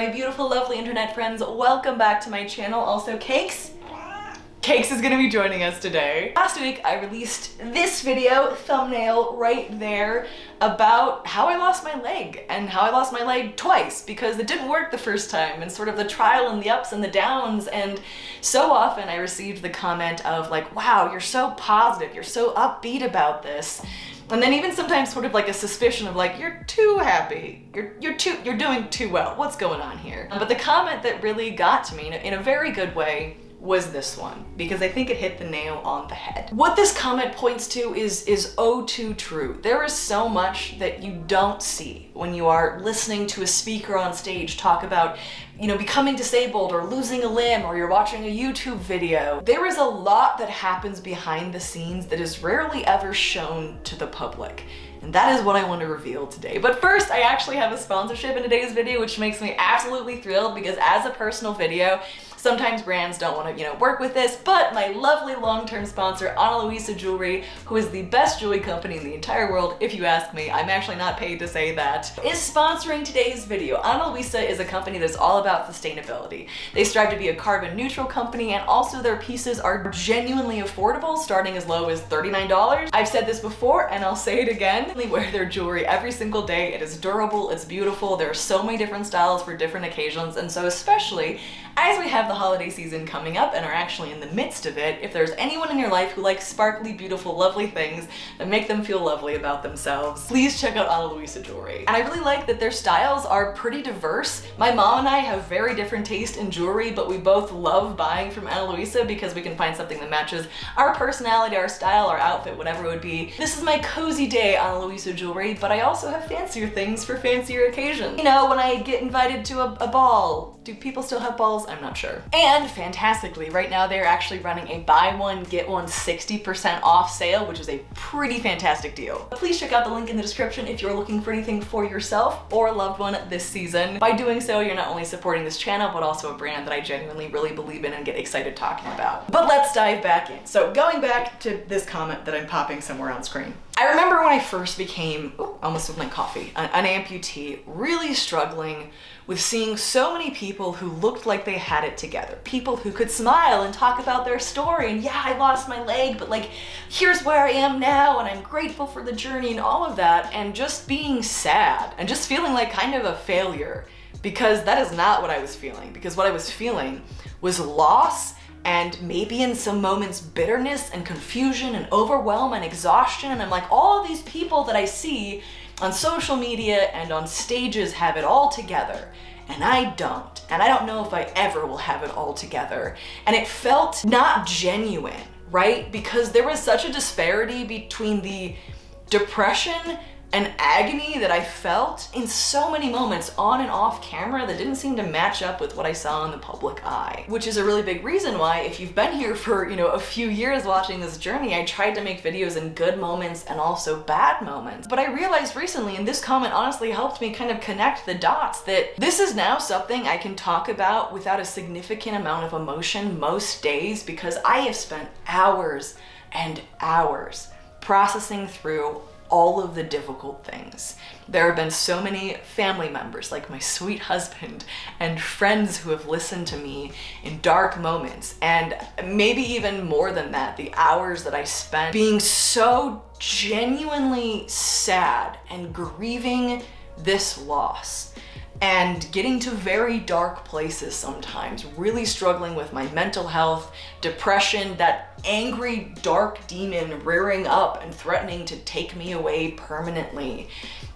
my beautiful, lovely internet friends. Welcome back to my channel. Also, Cakes. Cakes is gonna be joining us today. Last week, I released this video, thumbnail right there, about how I lost my leg and how I lost my leg twice because it didn't work the first time and sort of the trial and the ups and the downs. And so often I received the comment of like, wow, you're so positive, you're so upbeat about this. And then even sometimes sort of like a suspicion of like, you're too happy. You're, you're too, you're doing too well. What's going on here? Uh-huh. But the comment that really got to me in a, in a very good way was this one because I think it hit the nail on the head. What this comment points to is is oh too true. There is so much that you don't see when you are listening to a speaker on stage talk about you know, becoming disabled or losing a limb or you're watching a YouTube video. There is a lot that happens behind the scenes that is rarely ever shown to the public. And that is what I want to reveal today. But first, I actually have a sponsorship in today's video, which makes me absolutely thrilled because as a personal video, Sometimes brands don't want to, you know, work with this, but my lovely long-term sponsor, Ana Luisa Jewelry, who is the best jewelry company in the entire world, if you ask me, I'm actually not paid to say that, is sponsoring today's video. Ana Luisa is a company that's all about sustainability. They strive to be a carbon neutral company and also their pieces are genuinely affordable, starting as low as $39. I've said this before and I'll say it again. They wear their jewelry every single day. It is durable, it's beautiful. There are so many different styles for different occasions. And so especially as we have the holiday season coming up and are actually in the midst of it, if there's anyone in your life who likes sparkly, beautiful, lovely things that make them feel lovely about themselves, please check out Ana Luisa Jewelry. And I really like that their styles are pretty diverse. My mom and I have very different taste in jewelry, but we both love buying from Ana Luisa because we can find something that matches our personality, our style, our outfit, whatever it would be. This is my cozy day Ana Luisa Jewelry, but I also have fancier things for fancier occasions. You know, when I get invited to a, a ball, do people still have balls? I'm not sure. And fantastically, right now they're actually running a buy one, get one 60% off sale, which is a pretty fantastic deal. Please check out the link in the description if you're looking for anything for yourself or a loved one this season. By doing so, you're not only supporting this channel, but also a brand that I genuinely really believe in and get excited talking about. But let's dive back in. So going back to this comment that I'm popping somewhere on screen. I remember when I first became, almost with my coffee, an, an amputee, really struggling with seeing so many people who looked like they had it together. People who could smile and talk about their story and yeah, I lost my leg, but like, here's where I am now and I'm grateful for the journey and all of that and just being sad and just feeling like kind of a failure because that is not what I was feeling because what I was feeling was loss and maybe in some moments bitterness and confusion and overwhelm and exhaustion and I'm like all these people that I see on social media and on stages have it all together and I don't. And I don't know if I ever will have it all together. And it felt not genuine right? Because there was such a disparity between the depression an agony that I felt in so many moments on and off camera that didn't seem to match up with what I saw in the public eye. Which is a really big reason why if you've been here for, you know, a few years watching this journey, I tried to make videos in good moments and also bad moments. But I realized recently, and this comment honestly helped me kind of connect the dots, that this is now something I can talk about without a significant amount of emotion most days because I have spent hours and hours processing through all of the difficult things. There have been so many family members, like my sweet husband, and friends who have listened to me in dark moments, and maybe even more than that, the hours that I spent being so genuinely sad and grieving this loss and getting to very dark places sometimes, really struggling with my mental health, depression, that angry dark demon rearing up and threatening to take me away permanently.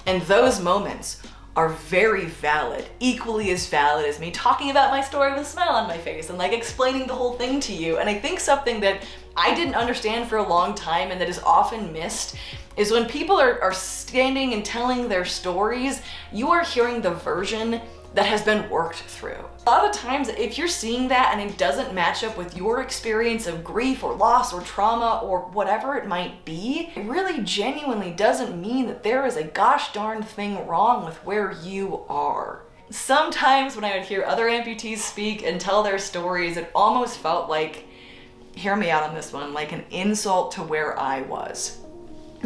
And those moments are very valid, equally as valid as me talking about my story with a smile on my face and like explaining the whole thing to you. And I think something that I didn't understand for a long time and that is often missed is when people are, are standing and telling their stories, you are hearing the version that has been worked through. A lot of times, if you're seeing that and it doesn't match up with your experience of grief or loss or trauma or whatever it might be, it really genuinely doesn't mean that there is a gosh darn thing wrong with where you are. Sometimes when I would hear other amputees speak and tell their stories, it almost felt like, hear me out on this one, like an insult to where I was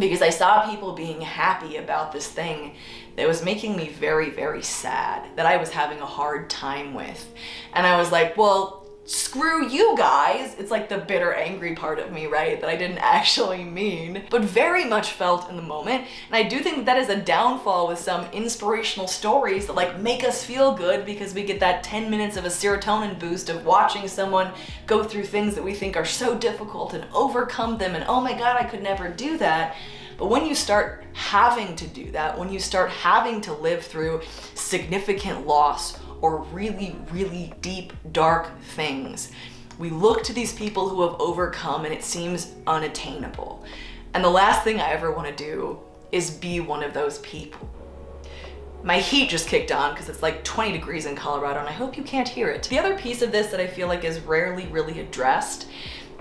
because I saw people being happy about this thing that was making me very, very sad, that I was having a hard time with. And I was like, well, screw you guys. It's like the bitter, angry part of me, right? That I didn't actually mean, but very much felt in the moment. And I do think that is a downfall with some inspirational stories that like make us feel good because we get that 10 minutes of a serotonin boost of watching someone go through things that we think are so difficult and overcome them and oh my god, I could never do that. But when you start having to do that, when you start having to live through significant loss or really, really deep, dark things. We look to these people who have overcome and it seems unattainable. And the last thing I ever want to do is be one of those people. My heat just kicked on because it's like 20 degrees in Colorado and I hope you can't hear it. The other piece of this that I feel like is rarely really addressed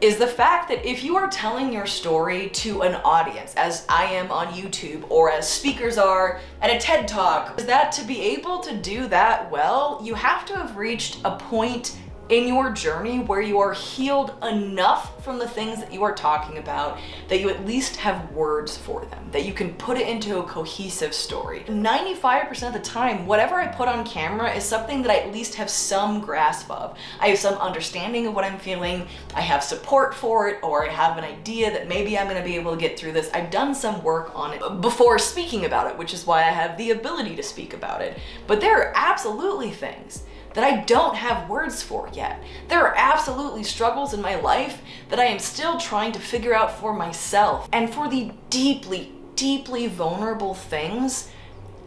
is the fact that if you are telling your story to an audience, as I am on YouTube or as speakers are at a TED Talk, is that to be able to do that well, you have to have reached a point in your journey where you are healed enough from the things that you are talking about that you at least have words for them, that you can put it into a cohesive story. 95% of the time, whatever I put on camera is something that I at least have some grasp of. I have some understanding of what I'm feeling, I have support for it, or I have an idea that maybe I'm gonna be able to get through this. I've done some work on it before speaking about it, which is why I have the ability to speak about it. But there are absolutely things that I don't have words for yet. There are absolutely struggles in my life that I am still trying to figure out for myself. And for the deeply, deeply vulnerable things,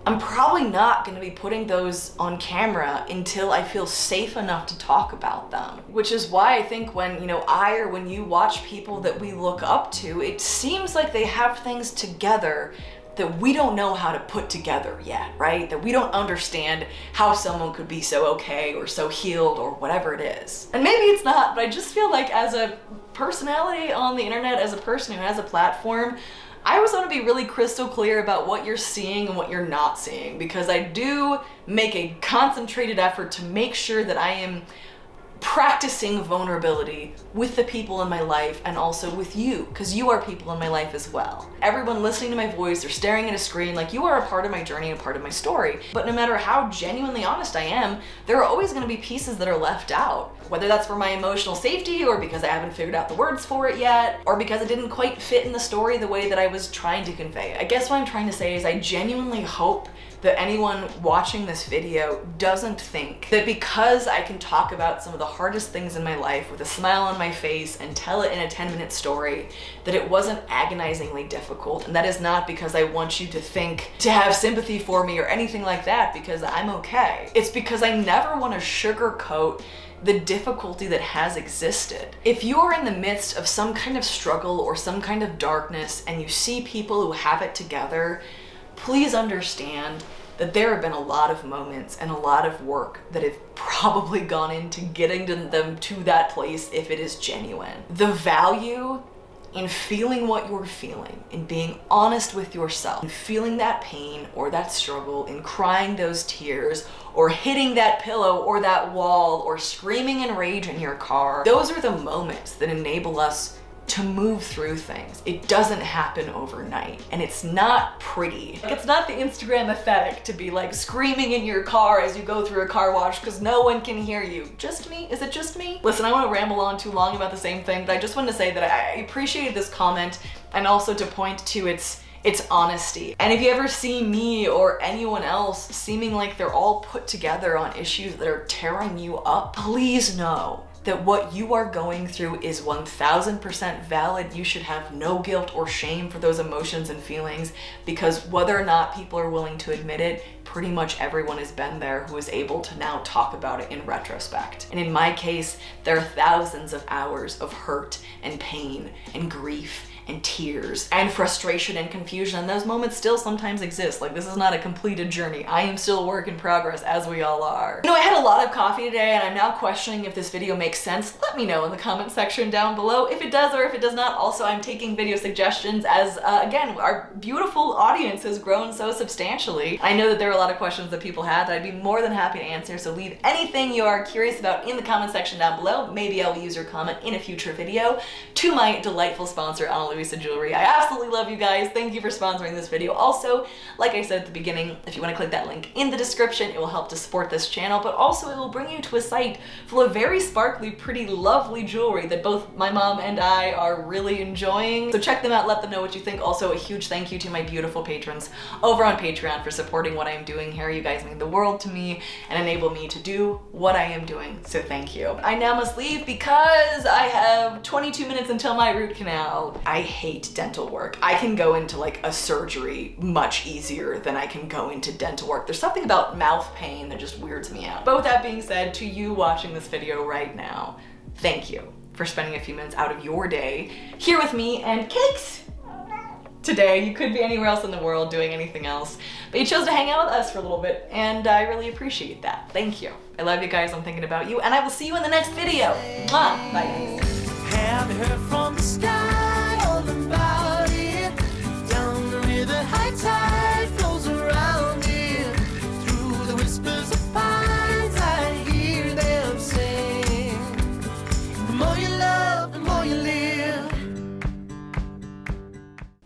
I'm probably not going to be putting those on camera until I feel safe enough to talk about them. Which is why I think when, you know, I or when you watch people that we look up to, it seems like they have things together that we don't know how to put together yet, right? That we don't understand how someone could be so okay or so healed or whatever it is. And maybe it's not, but I just feel like as a personality on the internet, as a person who has a platform, I always want to be really crystal clear about what you're seeing and what you're not seeing because I do make a concentrated effort to make sure that I am practicing vulnerability with the people in my life and also with you, because you are people in my life as well. Everyone listening to my voice or staring at a screen, like you are a part of my journey and a part of my story. But no matter how genuinely honest I am, there are always gonna be pieces that are left out. Whether that's for my emotional safety or because I haven't figured out the words for it yet, or because it didn't quite fit in the story the way that I was trying to convey. it. I guess what I'm trying to say is I genuinely hope that anyone watching this video doesn't think that because I can talk about some of the hardest things in my life with a smile on my face and tell it in a 10 minute story, that it wasn't agonizingly difficult. And that is not because I want you to think to have sympathy for me or anything like that because I'm okay. It's because I never want to sugarcoat the difficulty that has existed. If you are in the midst of some kind of struggle or some kind of darkness and you see people who have it together, please understand that there have been a lot of moments and a lot of work that have probably gone into getting to them to that place if it is genuine. The value in feeling what you're feeling, in being honest with yourself, in feeling that pain or that struggle, in crying those tears, or hitting that pillow or that wall, or screaming in rage in your car. Those are the moments that enable us to move through things. It doesn't happen overnight and it's not pretty. It's not the Instagram aesthetic to be like screaming in your car as you go through a car wash because no one can hear you. Just me? Is it just me? Listen, I want to ramble on too long about the same thing, but I just wanted to say that I appreciated this comment and also to point to its it's honesty. And if you ever see me or anyone else seeming like they're all put together on issues that are tearing you up, please know that what you are going through is 1000% valid. You should have no guilt or shame for those emotions and feelings because whether or not people are willing to admit it, pretty much everyone has been there who is able to now talk about it in retrospect. And in my case, there are thousands of hours of hurt and pain and grief and tears and frustration and confusion. And those moments still sometimes exist. Like this is not a completed journey. I am still a work in progress as we all are. You know I had a lot of coffee today and I'm now questioning if this video makes sense. Let me know in the comment section down below. If it does or if it does not also I'm taking video suggestions as uh, again our beautiful audience has grown so substantially. I know that there are a lot of questions that people had that I'd be more than happy to answer so leave anything you are curious about in the comment section down below. Maybe I'll use your comment in a future video. To my delightful sponsor Ana Luisa Jewelry. I absolutely love you guys. Thank you for sponsoring this video. Also, like I said at the beginning, if you want to click that link in the description, it will help to support this channel, but also it will bring you to a site full of very sparkly, pretty, lovely jewelry that both my mom and I are really enjoying. So check them out, let them know what you think. Also, a huge thank you to my beautiful patrons over on Patreon for supporting what I am doing here. You guys mean the world to me and enable me to do what I am doing, so thank you. I now must leave because I have 22 minutes until my root canal. I hate dental work. I can go into like a surgery much easier than I can go into dental work. There's something about mouth pain that just weirds me out. But with that being said, to you watching this video right now, thank you for spending a few minutes out of your day here with me and cakes today. You could be anywhere else in the world doing anything else, but you chose to hang out with us for a little bit, and I really appreciate that. Thank you. I love you guys. I'm thinking about you, and I will see you in the next video. Bye, guys.